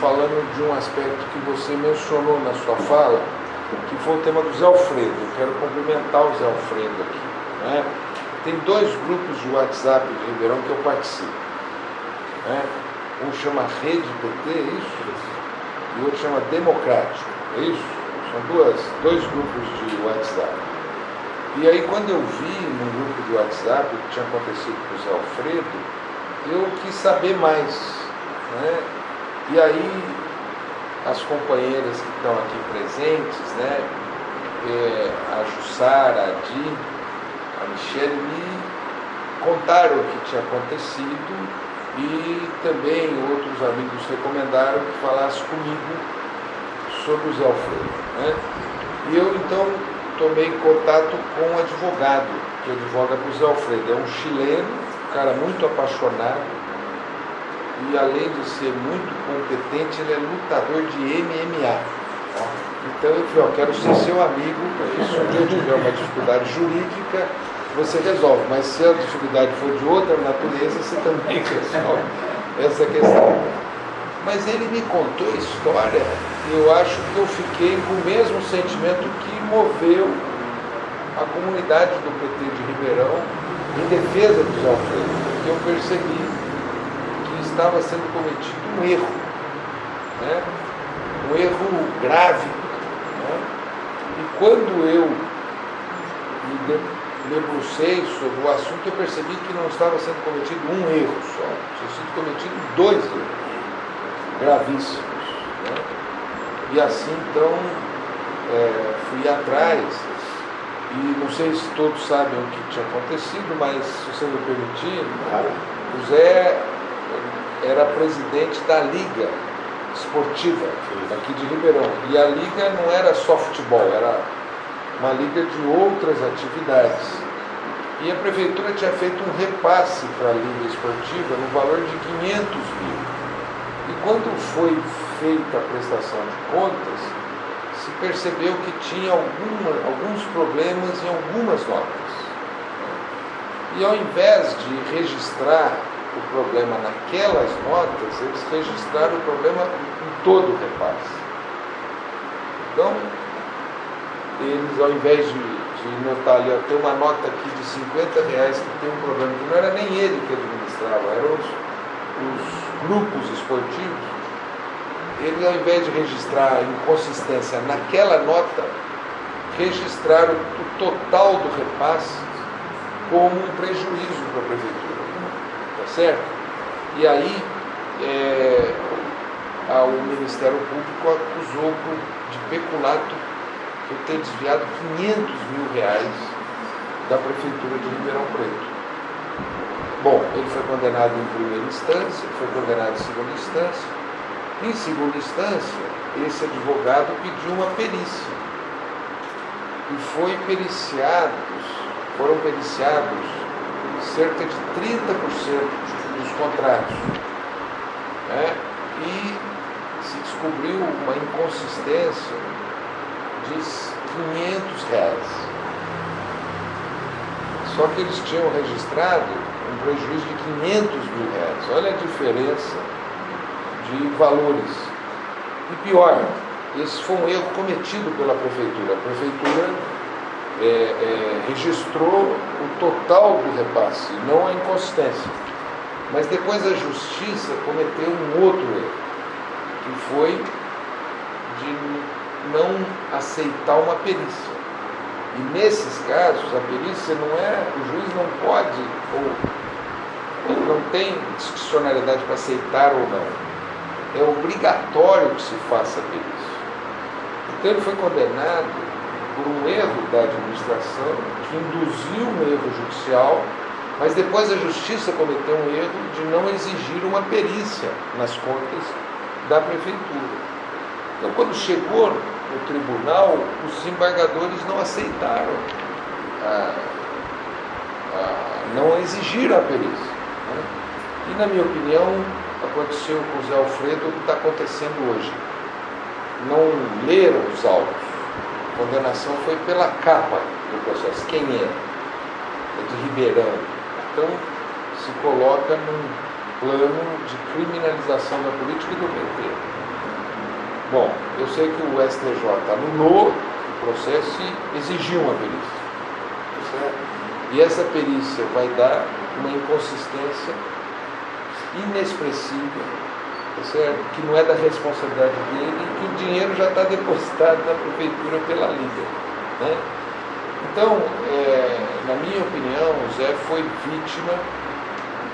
falando de um aspecto que você mencionou na sua fala, que foi o tema do Zé Alfredo. Eu quero cumprimentar o Zé Alfredo aqui. Né? Tem dois grupos de WhatsApp de Ribeirão que eu participo. Né? Um chama Rede PT, é isso? E o outro chama Democrático, é isso? São duas, dois grupos de WhatsApp. E aí quando eu vi no grupo de WhatsApp o que tinha acontecido com o Zé Alfredo, eu quis saber mais. Né? E aí as companheiras que estão aqui presentes, né? É, a Jussara, a Di, a Michelle me contaram o que tinha acontecido e também outros amigos recomendaram que falasse comigo sobre o Zé Alfredo. Né? E eu então tomei contato com um advogado que advoga para o Zé Alfredo. É um chileno, um cara muito apaixonado e além de ser muito competente, ele é lutador de MMA. Então eu falei, ó, quero ser seu amigo, porque se eu tiver uma dificuldade jurídica, você resolve. Mas se a dificuldade for de outra natureza, você também resolve essa questão. Mas ele me contou a história e eu acho que eu fiquei com o mesmo sentimento que moveu a comunidade do PT de Ribeirão em defesa dos Alfredo, porque eu percebi estava sendo cometido um erro, né? um erro grave. Né? E quando eu me debrucei sobre o assunto, eu percebi que não estava sendo cometido um erro só, tinha sido cometido dois erros gravíssimos. Né? E assim, então, é, fui atrás, e não sei se todos sabem o que tinha acontecido, mas se você me permitir, o Zé era presidente da Liga Esportiva aqui de Ribeirão. E a liga não era só futebol, era uma liga de outras atividades. E a prefeitura tinha feito um repasse para a liga esportiva no valor de 500 mil. E quando foi feita a prestação de contas, se percebeu que tinha alguma, alguns problemas em algumas notas. E ao invés de registrar o problema naquelas notas, eles registraram o problema em todo o repasse. Então, eles, ao invés de, de notar ali, tem uma nota aqui de 50 reais que tem um problema, que não era nem ele que administrava, eram os, os grupos esportivos, ele, ao invés de registrar inconsistência naquela nota, registraram o total do repasse como um prejuízo para a prefeitura. Certo? E aí, é, o Ministério Público acusou de peculato por ter desviado 500 mil reais da Prefeitura de Ribeirão Preto. Bom, ele foi condenado em primeira instância, foi condenado em segunda instância. Em segunda instância, esse advogado pediu uma perícia. E foi periciados, foram periciados cerca de 30% dos contratos. Né? E se descobriu uma inconsistência de 500 reais. Só que eles tinham registrado um prejuízo de 500 mil reais. Olha a diferença de valores. E pior, esse foi um erro cometido pela prefeitura. A prefeitura é, é, registrou o total do repasse, não a inconsistência. Mas depois a justiça cometeu um outro erro, que foi de não aceitar uma perícia. E nesses casos, a perícia não é, o juiz não pode, ou não tem discricionalidade para aceitar ou não. É obrigatório que se faça a perícia. Então ele foi condenado por um erro da administração que induziu um erro judicial, mas depois a justiça cometeu um erro de não exigir uma perícia nas contas da prefeitura. Então, quando chegou no tribunal, os desembargadores não aceitaram, a, a, não exigiram a perícia. Né? E, na minha opinião, aconteceu com o Zé Alfredo o que está acontecendo hoje. Não leram os autos. Condenação foi pela capa do processo. Quem é? É de Ribeirão. Então, se coloca num, plano de criminalização da política e do PT. Bom, eu sei que o STJ anulou o processo e exigiu uma perícia. E essa perícia vai dar uma inconsistência inexpressível, certo? Que não é da responsabilidade dele que o dinheiro já está depositado na prefeitura pela Liga. Né? Então, é, na minha opinião, o Zé foi vítima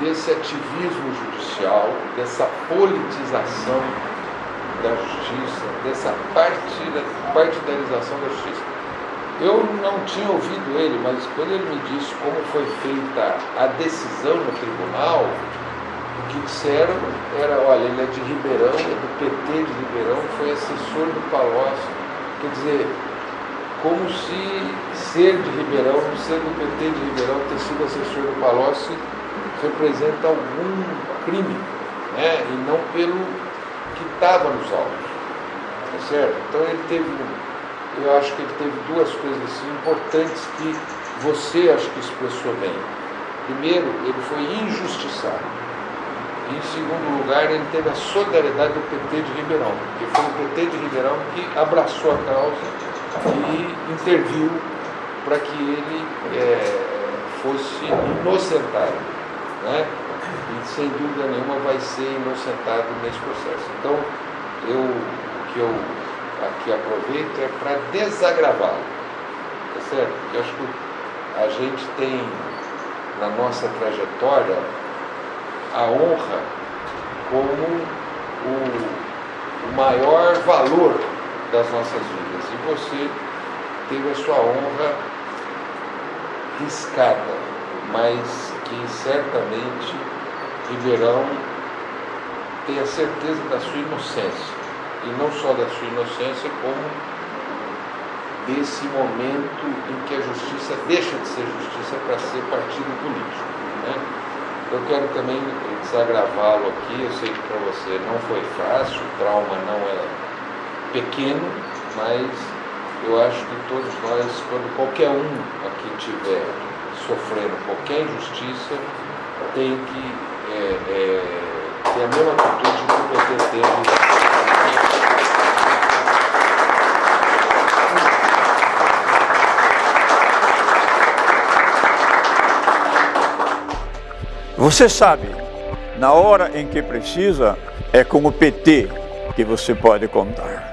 desse ativismo judicial, dessa politização da justiça, dessa partidarização da justiça. Eu não tinha ouvido ele, mas quando ele me disse como foi feita a decisão no tribunal, o que disseram era, olha, ele é de Ribeirão, é do PT de Ribeirão, foi assessor do Palocci. Quer dizer, como se ser de Ribeirão, ser do PT de Ribeirão, ter sido assessor do Palocci, representa algum crime, né? e não pelo que estava nos autos. Tá certo? Então ele teve, eu acho que ele teve duas coisas assim, importantes que você acho que expressou bem. Primeiro, ele foi injustiçado. E, em segundo lugar, ele teve a solidariedade do PT de Ribeirão, porque foi o PT de Ribeirão que abraçou a causa e interviu para que ele é, fosse inocentado. Né? E sem dúvida nenhuma vai ser inocentado nesse processo. Então, eu, o que eu aqui aproveito é para desagravá-lo. Tá certo? Porque acho que a gente tem na nossa trajetória a honra como o, o maior valor das nossas vidas. E você teve a sua honra riscada, mas que certamente tem a certeza da sua inocência. E não só da sua inocência, como desse momento em que a justiça deixa de ser justiça para ser partido político. Né? Eu quero também desagravá-lo aqui, eu sei que para você não foi fácil, o trauma não é pequeno, mas eu acho que todos nós, quando qualquer um aqui tiver sofrendo qualquer injustiça, tem que é, é, ter a mesma atitude que o PT teve. Você sabe, na hora em que precisa, é com o PT que você pode contar.